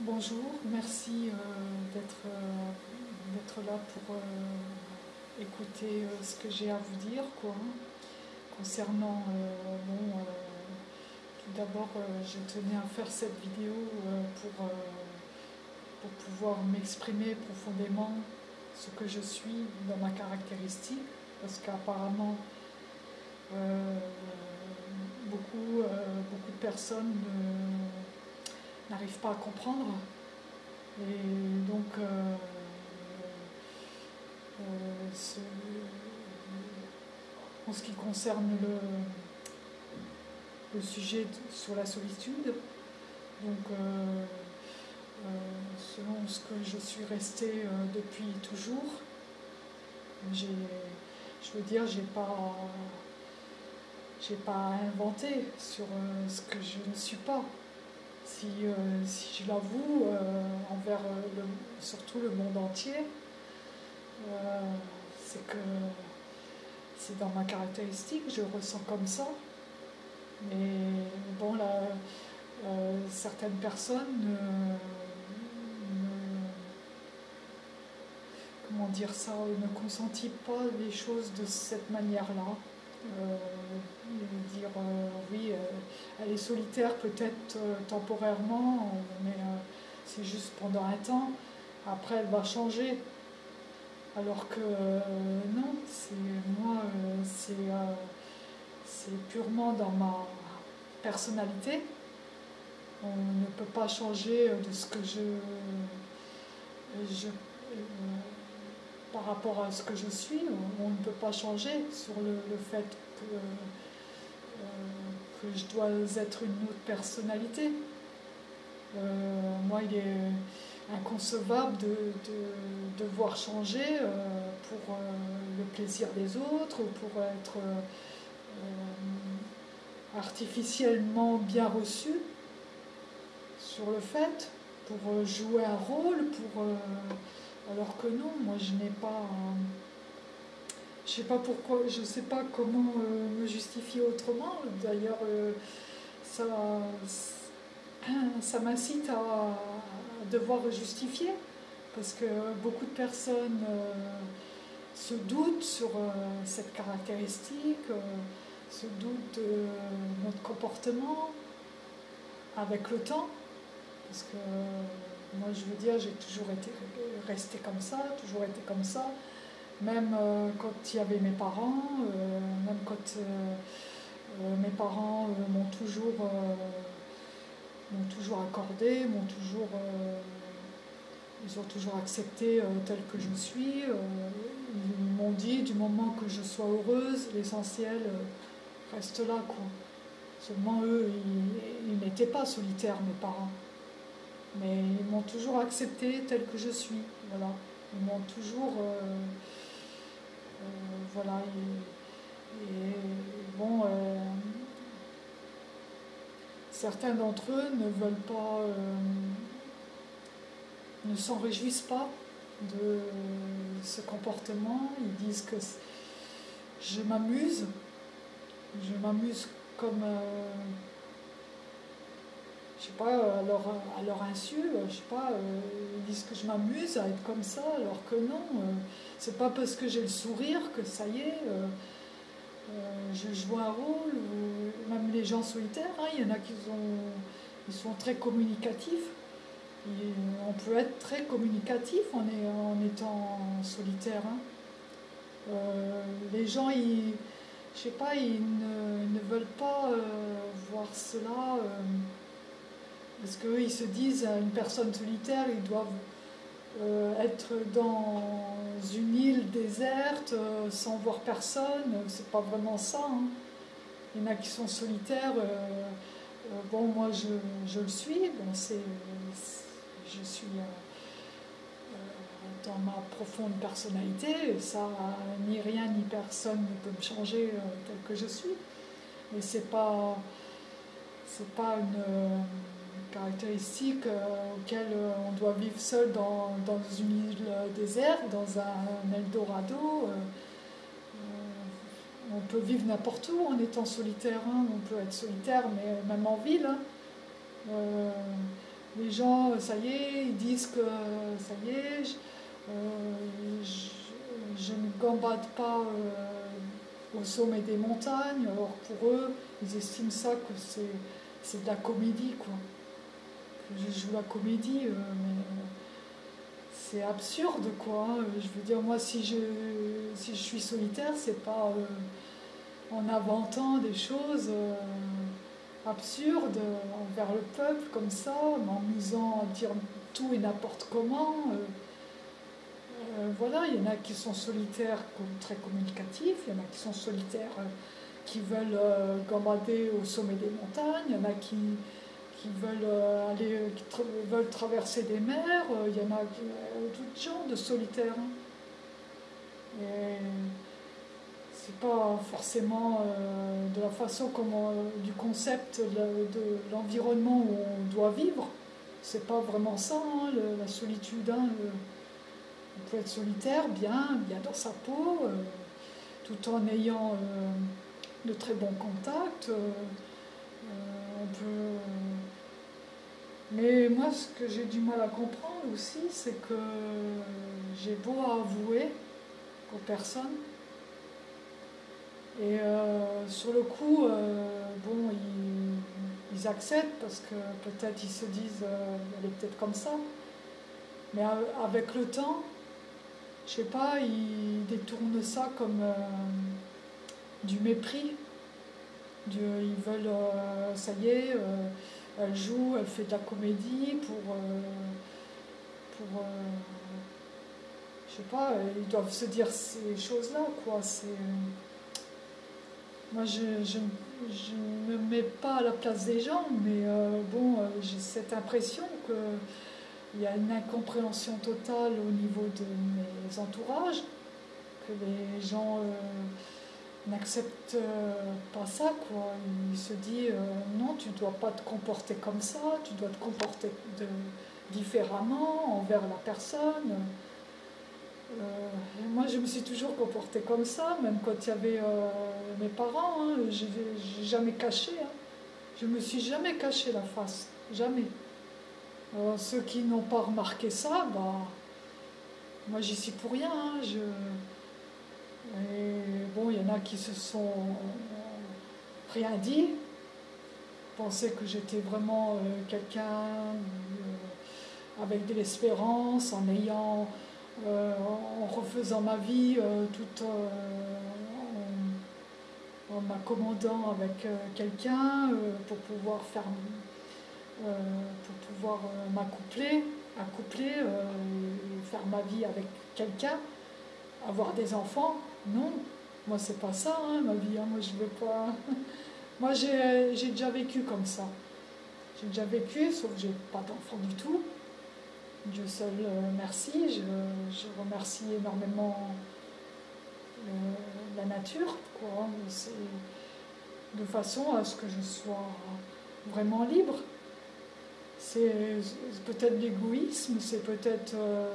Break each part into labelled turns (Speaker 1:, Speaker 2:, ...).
Speaker 1: Bonjour, merci euh, d'être euh, d'être là pour euh, écouter ce que j'ai à vous dire quoi. Concernant euh, bon, tout d'abord je tenais à faire cette vidéo pour, pour pouvoir m'exprimer profondément ce que je suis dans ma caractéristique parce qu'apparemment beaucoup, beaucoup de personnes n'arrivent pas à comprendre. Et donc, euh, euh, en ce qui concerne le, sujet sur la solitude, donc euh, selon ce que je suis restée depuis toujours, je veux dire, j'ai pas, j'ai pas inventé sur ce que je ne suis pas. Si, euh, si je l'avoue euh, envers euh, le, surtout le monde entier, c'est que c'est dans ma caractéristique, je ressens comme ça. Mais bon, là, certaines personnes ne, ne- comment dire ça, ne consentissent pas les choses de cette manière-là. Euh, dire euh, oui, euh, elle solitaire peut-être euh, temporairement, euh, mais euh, c'est juste pendant un temps. Après, elle va changer. Alors que non, c'est moi, c'est purement dans ma personnalité. On ne peut pas changer de ce que je, je par rapport à ce que je suis. On, ne peut pas changer sur le, fait que, que je dois être une autre personnalité. Euh, moi, il est inconcevable de, de devoir changer euh, pour euh, le plaisir des autres, ou pour être artificiellement bien reçu sur le fait, pour jouer un rôle, pour, alors que non, moi je n'ai pas... je sais pas pourquoi, je sais pas comment euh, me justifier autrement. D'ailleurs, euh, ça, ça m'incite à, devoir justifier, parce que beaucoup de personnes euh, se doutent sur cette caractéristique, se doutent de notre comportement avec le temps, parce que moi je veux dire, j'ai toujours été resté comme ça, toujours été comme ça, même euh, quand il y avait mes parents, euh, même quand euh, mes parents m'ont toujours, toujours accordé, m'ont toujours, ils ont toujours accepté tel que je suis. ils m'ont dit du moment que je sois heureuse, l'essentiel reste là quoi. Seulement eux, ils, n'étaient pas solitaires mes parents, mais ils m'ont toujours accepté tel que je suis. Voilà, ils m'ont toujours voilà, et, bon, euh, certains d'entre eux ne veulent pas, euh, ne s'en réjouissent pas de ce comportement. Ils disent que je m'amuse, je m'amuse comme, euh, je sais pas, à leur, insu, je sais pas, euh, ils disent que je m'amuse à être comme ça, alors que non. euh, c'est pas parce que j'ai le sourire que ça y est, euh, euh, je joue un rôle. même les gens solitaires, hein, il y en a qui sont, très communicatifs. On peut être très communicatif en, étant solitaire. hein. Les gens, ils, je sais pas, ils ne, ne veulent pas voir cela parce qu'eux, ils se disent, à une personne solitaire, ils doivent euh, être dans une île déserte euh, sans voir personne, c'est pas vraiment ça. hein. Il y en a qui sont solitaires. euh, euh, bon, moi je, je le suis. Bon, je suis euh, euh, dans ma profonde personnalité. Ça, ni rien ni personne ne peut me changer euh, tel que je suis. Mais c'est pas, c'est pas une euh, caractéristique euh, auquel euh, on doit vivre seul dans, une île euh, déserte, dans un, Eldorado. on peut vivre n'importe où en étant solitaire. hein. On peut être solitaire, mais même en ville. hein. Les gens, ça y est, ils disent que ça y est, je, ne gambade pas au sommet des montagnes. Alors pour eux, ils estiment ça que c'est de la comédie. Je joue la comédie, mais c'est absurde, quoi. Je veux dire, moi, si je, si je suis solitaire, c'est pas en inventant des choses absurde envers le peuple comme ça, m'amusant à dire tout et n'importe comment. Euh, euh, voilà, il y en a qui sont solitaires, très communicatifs, il y en a qui sont solitaires, euh, qui veulent gambader au sommet des montagnes, il y en a qui, qui veulent aller, qui veulent traverser des mers, il y en a tout genre de solitaires. Hein. Et, c'est pas forcément euh, de la façon euh, du concept de, l'environnement où on doit vivre. C'est pas vraiment ça, hein, la solitude. Hein, on peut être solitaire, bien, bien dans sa peau, euh, tout en ayant de très bons contacts. on peut. Mais moi, ce que j'ai du mal à comprendre aussi, c'est que j'ai beau avouer aux personnes et euh, sur le coup, euh, bon, ils, acceptent parce que peut-être ils se disent, euh, elle est peut-être comme ça. Mais avec le temps, je sais pas, ils détournent ça comme du mépris. ils veulent, ça y est, elle joue, elle fait de la comédie pour. pour je sais pas, ils doivent se dire ces choses-là, quoi. C'est. Moi, je ne me mets pas à la place des gens, mais euh, bon, euh, j'ai cette impression qu'il y a une incompréhension totale au niveau de mes entourages, que les gens euh, n'acceptent pas ça, quoi. Ils se disent non, tu ne dois pas te comporter comme ça, tu dois te comporter différemment envers la personne. Euh, moi, je me suis toujours comportée comme ça, même quand il y avait euh, mes parents. Hein, je n'ai jamais caché. Hein. Je me suis jamais caché la face. Jamais. ceux qui n'ont pas remarqué ça, bah, moi, j'y suis pour rien. Hein, je... bon, il y en a qui se sont rien dit, pensaient que j'étais vraiment euh, quelqu'un avec de l'espérance, en ayant euh, en refaisant ma vie euh, tout euh, en, m'accommodant avec quelqu'un pour pouvoir faire pour pouvoir m'accoupler, accoupler, faire ma vie avec quelqu'un, avoir des enfants. Non, moi c'est pas ça, hein, ma vie. Hein. moi je veux pas. moi j'ai déjà vécu comme ça. J'ai déjà vécu, sauf que j'ai pas d'enfant du tout. Dieu seul euh, merci. Je, remercie énormément euh, la nature, quoi, de façon à ce que je sois vraiment libre. C'est peut-être l'égoïsme, c'est peut-être. Euh,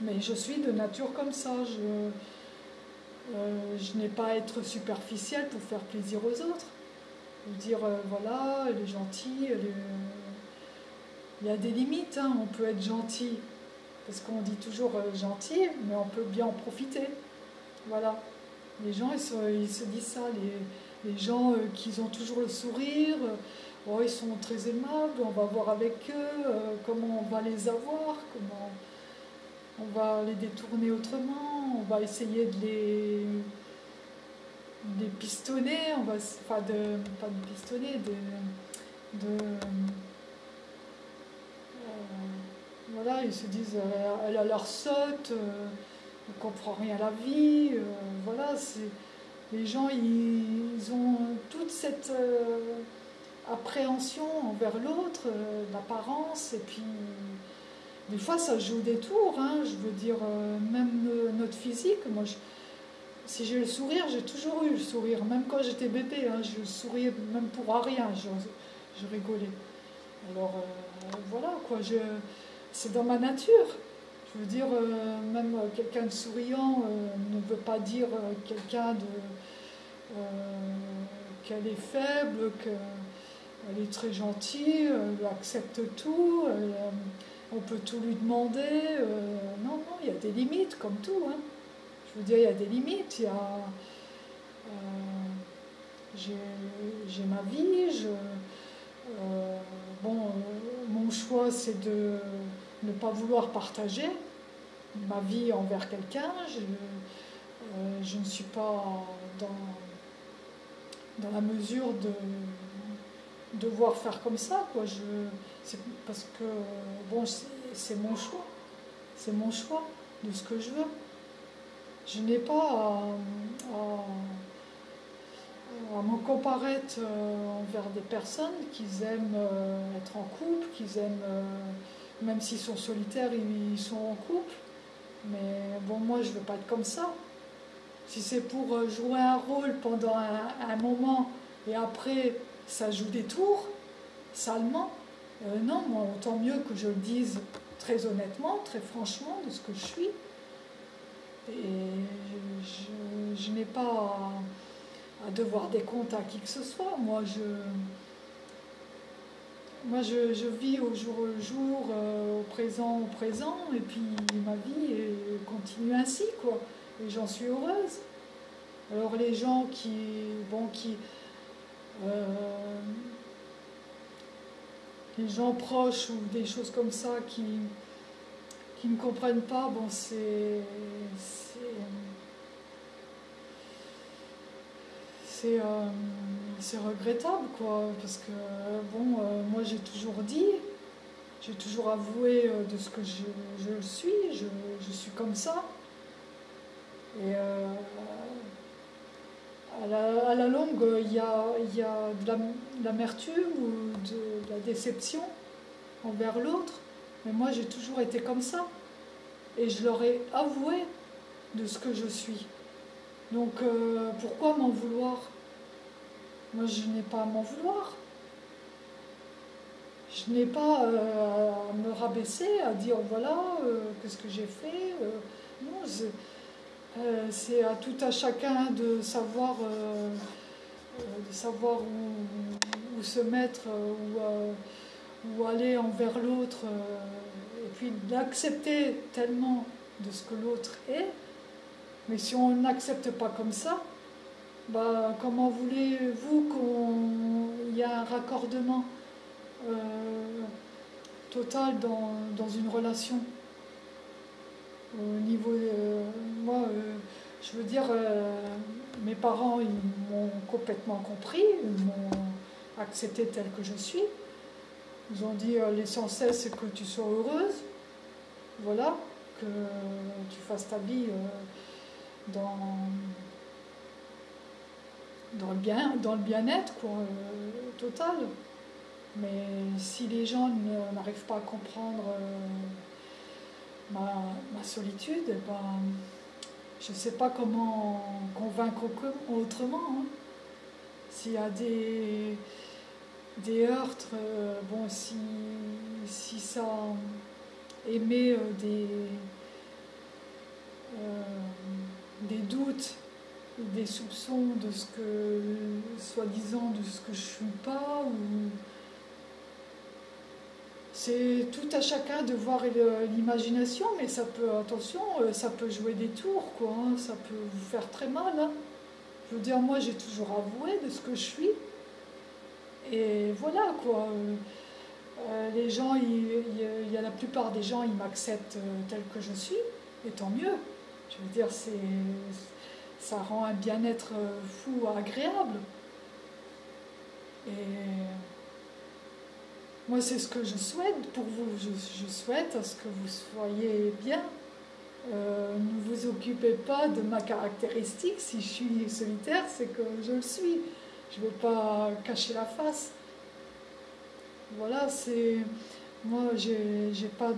Speaker 1: mais je suis de nature comme ça. Je, je n'ai pas à être superficielle pour faire plaisir aux autres. Dire voilà, elle est gentille, elle est il y a des limites, hein. on peut être gentil, parce qu'on dit toujours euh, gentil, mais on peut bien en profiter. Voilà. Les gens, ils se, disent ça, les, gens euh, qui ont toujours le sourire, euh, oh, ils sont très aimables, on va voir avec eux, comment on va les avoir, on va les détourner autrement, on va essayer de les, pistonner, on va, enfin de, pas de pistonner, de, de voilà, ils se disent, euh, elle a leur sotte, euh, ne comprend rien à la vie. Euh, voilà, c'est, les gens, ils, ont toute cette appréhension envers l'autre, l'apparence, et puis des fois ça joue des tours, hein, je veux dire, même notre physique, moi si j'ai le sourire, j'ai toujours eu le sourire, même quand j'étais bébé, hein, je souriais même pour rien, je, je rigolais. Alors voilà, quoi, je, c'est dans ma nature. Je veux dire, euh, même quelqu'un de souriant euh, ne veut pas dire euh, quelqu'un de qu'elle est faible, que elle est très gentille, elle accepte tout, on peut tout lui demander. non, non, il y a des limites comme tout. Hein. Je veux dire, il y a des limites. Il y a, j'ai ma vie, je, bon, mon choix c'est de ne pas vouloir partager ma vie envers quelqu'un. Je, euh, je, ne suis pas dans, dans la mesure de devoir faire comme ça. Quoi. Je, parce que bon, c'est mon choix. C'est mon choix de ce que je veux. Je n'ai pas à, à, me comparer euh, envers des personnes qui aiment euh, être en couple, qui aiment, même s'ils sont solitaires, ils sont en couple. Mais bon, moi, je ne veux pas être comme ça. Si c'est pour euh, jouer un rôle pendant un, moment et après ça joue des tours, salement, euh, non, moi, autant mieux que je le dise très honnêtement, très franchement de ce que je suis. Et je, n'ai pas à, devoir des comptes à qui que ce soit. Moi, je, moi, je, vis au jour le jour, euh, au présent au présent, et puis ma vie continue ainsi, quoi. Et j'en suis heureuse. Alors les gens qui, bon, qui, les gens proches ou des choses comme ça qui, ne comprennent pas, bon, euh, c'est regrettable, quoi, parce que, bon, euh, moi j'ai toujours dit, j'ai toujours avoué euh, de ce que je, suis, je, suis comme ça. Euh, à, la, longue, il y a, de l'amertume ou de, la déception envers l'autre, mais moi j'ai toujours été comme ça. Et je leur ai avoué de ce que je suis. Donc pourquoi m'en vouloir? Moi, je n'ai pas à m'en vouloir. Je n'ai pas euh, à me rabaisser, à dire voilà, euh, qu'est-ce que j'ai fait. Euh, non, c'est à tout à chacun de savoir, de savoir où, se mettre, où, où aller envers l'autre, et puis d'accepter tellement de ce que l'autre est. Mais si on n'accepte pas comme ça, bah, comment voulez-vous qu'il y ait un raccordement euh, total dans, une relation? Au niveau. moi, euh, je veux dire, euh, mes parents, ils m'ont complètement compris, ils m'ont accepté tel que je suis. Ils ont dit l'essentiel, c'est que tu sois heureuse. Voilà, que tu fasses ta vie dans dans le bien, dans le bien-être euh, total. Mais si les gens n'arrivent pas à comprendre euh, ma, solitude, ben, je ne sais pas comment convaincre autrement. Hein. S'il y a des, des heurts, euh, bon, si, si ça émet des, des doutes des soupçons de ce que, soi-disant, de ce que je suis pas, ou c'est tout à chacun de voir l'imagination, mais ça peut, attention, euh, ça peut jouer des tours, quoi, hein. ça peut vous faire très mal. Hein. Je veux dire, moi j'ai toujours avoué de ce que je suis, et voilà, quoi. Euh, les gens, il y a la plupart des gens, ils m'acceptent euh, tel que je suis, et tant mieux. Je veux dire, c'est ça rend un bien-être euh, fou agréable. Et moi, c'est ce que je souhaite pour vous. Je, souhaite à ce que vous soyez bien. Euh, ne vous occupez pas de ma caractéristique. Si je suis solitaire, c'est que je le suis. Je ne veux pas cacher la face. Voilà, c'est. Moi, j'ai pas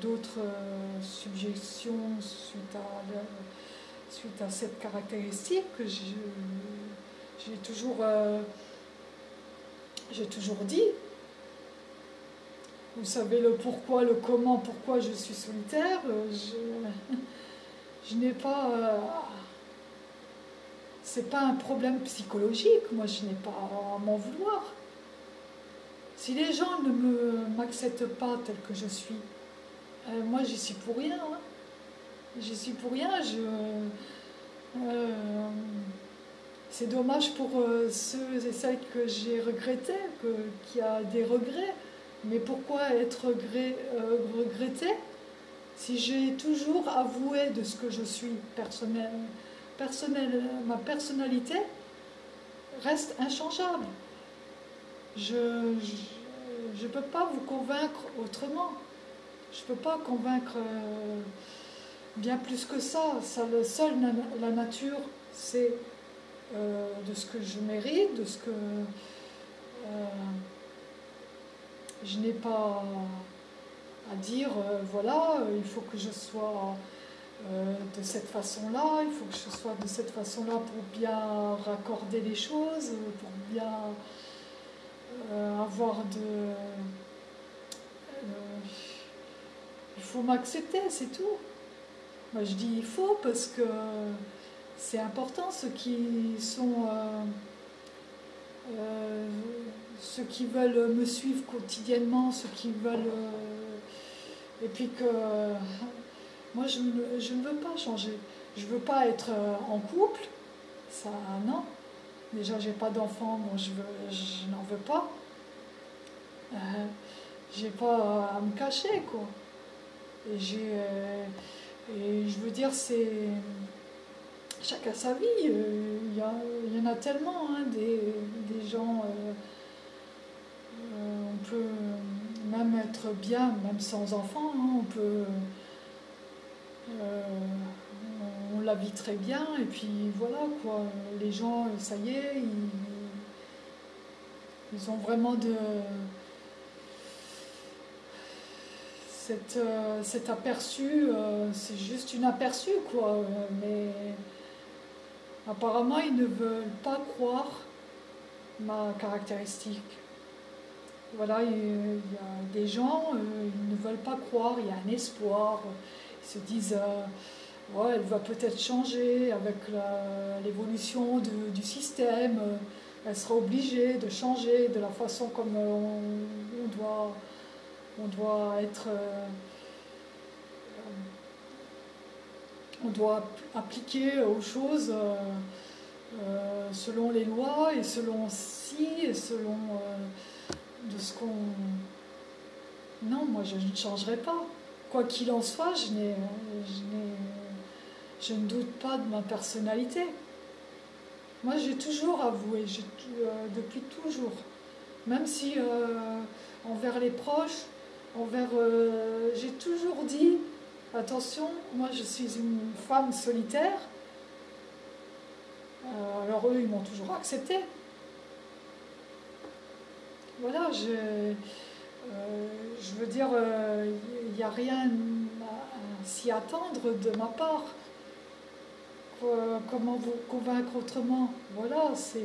Speaker 1: d'autres euh, suggestions suite à suite à cette caractéristique que j'ai toujours, euh, j'ai toujours dit. Vous savez le pourquoi, le comment, pourquoi je suis solitaire. Euh, je, n'ai pas. Euh, c'est pas un problème psychologique. Moi, je n'ai pas à m'en vouloir. Si les gens ne m'acceptent pas tel que je suis, euh, moi j'y suis pour rien. Hein. J'y suis pour rien. Je, c'est dommage pour ceux et celles que j'ai regrettés, qu'il y a des regrets. Mais pourquoi être regretté si j'ai toujours avoué de ce que je suis personnel, ma personnalité reste inchangeable. Je ne peux pas vous convaincre autrement. Je ne peux pas convaincre euh, bien plus que ça. ça le seul, la nature, c'est euh, de ce que je mérite, de ce que euh, je n'ai pas à dire, voilà, il faut que je sois de cette façon-là, il faut que je sois de cette façon-là pour bien raccorder les choses, pour bien euh, avoir de... Euh, il faut m'accepter, c'est tout. Moi je dis il faut parce que c'est important ceux qui sont... Euh, ceux qui veulent me suivre quotidiennement, ceux qui veulent... et puis que moi je ne, veux pas changer. Je ne veux pas être en couple, ça non. Déjà, j'ai pas d'enfant, moi je, je n'en veux pas. Euh, j'ai pas à me cacher, quoi. Et. Euh, et je veux dire, c'est. Chacun sa vie. Euh, il y, y, en a tellement, hein, des, gens. On peut même être bien, même sans enfant, hein, on peut on la vit très bien, et puis voilà, quoi. Les gens, ça y est, ils, ont vraiment de. Cet, euh, aperçu, euh, c'est juste une aperçu, quoi. Mais apparemment, ils ne veulent pas croire ma caractéristique. Voilà, il y a des gens, euh, ils ne veulent pas croire, il y a un espoir, ils se disent elle va peut-être changer avec l'évolution du système. Elle sera obligée de changer de la façon comme on, doit, on doit être. Euh, on doit appliquer aux choses euh, euh, selon les lois et selon si et selon de ce qu'on. Non, moi je ne changerai pas. Quoi qu'il en soit, je n'ai je ne doute pas de ma personnalité. Moi, j'ai toujours avoué, euh, depuis toujours. Même si euh, envers les proches, envers, euh, j'ai toujours dit, attention, moi je suis une femme solitaire. alors eux, ils m'ont toujours accepté. Voilà, je, je veux dire, il n'y a rien à s'y attendre de ma part. Euh, comment vous convaincre autrement? Voilà, c'est.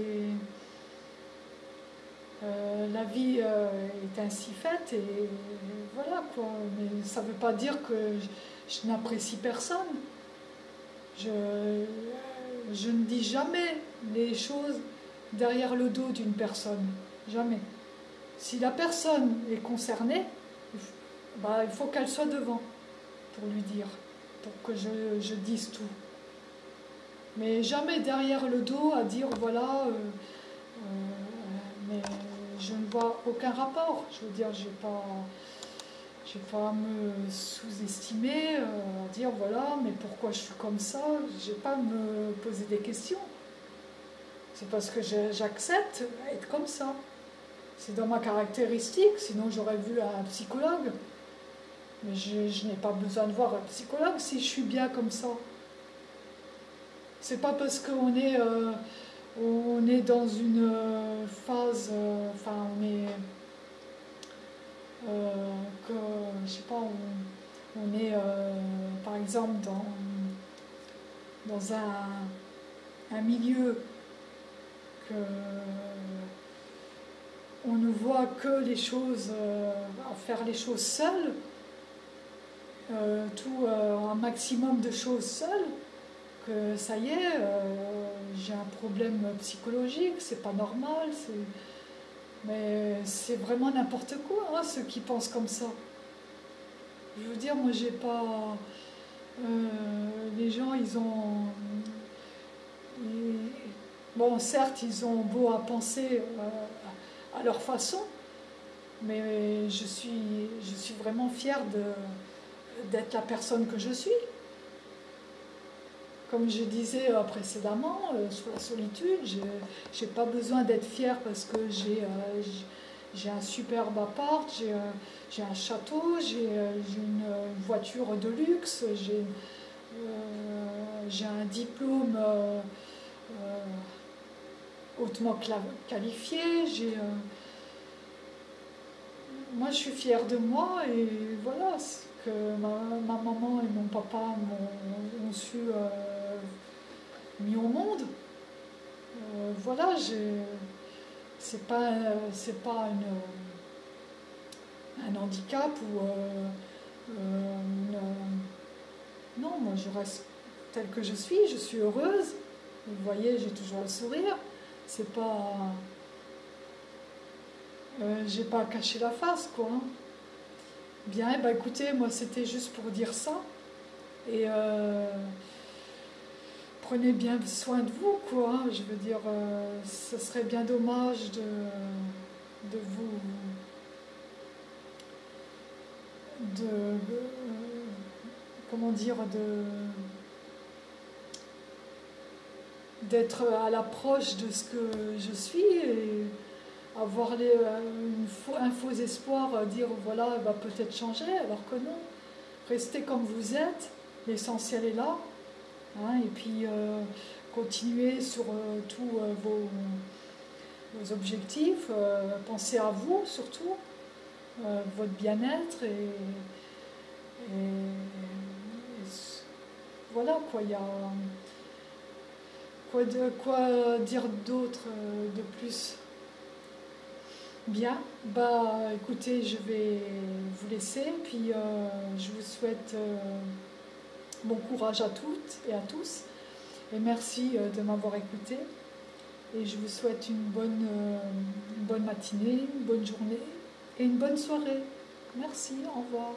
Speaker 1: Euh, la vie euh, est ainsi faite et voilà quoi. Mais ça ne veut pas dire que je, n'apprécie personne. Je, je ne dis jamais les choses derrière le dos d'une personne. Jamais. Si la personne est concernée, bah, il faut qu'elle soit devant pour lui dire, pour que je, dise tout mais jamais derrière le dos à dire voilà, euh, euh, mais je ne vois aucun rapport. Je veux dire, je n'ai pas, pas à me sous-estimer, euh, à dire voilà, mais pourquoi je suis comme ça? Je n'ai pas à me poser des questions. C'est parce que j'accepte être comme ça. C'est dans ma caractéristique, sinon j'aurais vu un psychologue. Mais je, n'ai pas besoin de voir un psychologue si je suis bien comme ça. C'est pas parce qu'on est, euh, est dans une euh, phase, euh, enfin on est, que, je sais pas, on, est par exemple dans, un milieu que on ne voit que les choses, à faire les choses seules, tout un maximum de choses seules, ça y est, euh, j'ai un problème psychologique, c'est pas normal, Mais c'est vraiment n'importe quoi, hein, ceux qui pensent comme ça. Je veux dire, moi, j'ai pas. Euh, les gens, ils ont. bon, certes, ils ont beau à penser euh, à leur façon, mais je suis, je suis vraiment fière d'être la personne que je suis. Comme je disais euh, précédemment, sur la solitude, je n'ai pas besoin d'être fière parce que j'ai j'ai un superbe appart, j'ai euh, un château, j'ai euh, une voiture de luxe, j'ai euh, un diplôme hautement qualifié, moi je suis fière de moi et voilà ce que ma, maman et mon papa m'ont su mis au monde. voilà, j'ai c'est pas, c'est pas un handicap ou euh, euh, non, moi je reste telle que je suis, je suis heureuse. Vous voyez, j'ai toujours le sourire. C'est pas, euh, j'ai pas caché la face, quoi. Hein. Bien, bah écoutez, moi c'était juste pour dire ça. Et prenez bien soin de vous, quoi. Je veux dire, euh, ce serait bien dommage de, de vous. de. Euh, comment dire, de. D'être à l'approche de ce que je suis et avoir euh, un faux espoir, dire voilà, va peut-être changer, alors que non. Restez comme vous êtes, l'essentiel est là. Hein, et puis euh, continuer sur euh, tous euh, vos, objectifs, pensez à vous surtout, votre bien-être et, voilà quoi, il y a quoi, de, quoi dire d'autre de plus? Bien, bah écoutez, je vais vous laisser, puis je vous souhaite Bon courage à toutes et à tous. Et merci euh, de m'avoir écouté. Et je vous souhaite une bonne, euh, une bonne matinée, une bonne journée et une bonne soirée. Merci, au revoir.